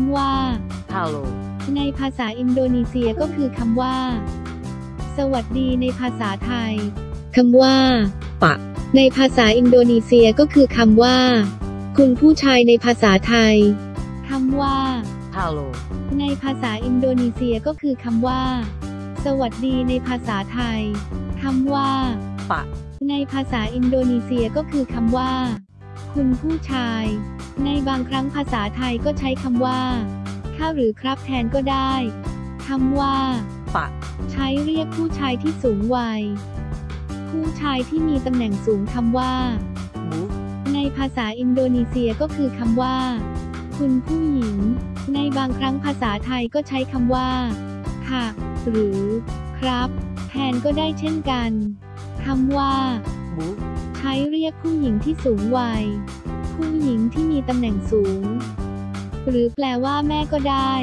ำว่า halo, ในภาษาอินโดนีเซียก็คือคำว่า สวัสดีในภาษาไทยคำว่า ปะ ในภาษาอินโดนีเซียก็คือคำว่า คุณผู้ชายในภาษาไทยคำว่า halo, ในภาษาอินโดนีเซียก็คือคำว่า สวัสดีในภาษาไทยคำว่า ปะ ในภาษาอินโดนีเซียก็คือคำว่า คุณผู้ชาย ในบางครั้งภาษาไทยก็ใช้คำว่าข้าหรือครับแทนก็ได้คำว่าปะใช้เรียกผู้ชายที่สูงวัย ผู้ชายที่มีตำแหน่งสูงคำว่า bu, ในภาษาอินโดนีเซียก็คือคำว่า คุณผู้หญิง ในบางครั้งภาษาไทยก็ใช้คำว่า ค่ะ หรือ ครับ แทนก็ได้เช่นกันคำว่า bu, ใช้เรียกผู้หญิงที่สูงวัย ผู้หญิงที่มีตำแหน่งสูง หรือแปลว่าแม่ก็ได้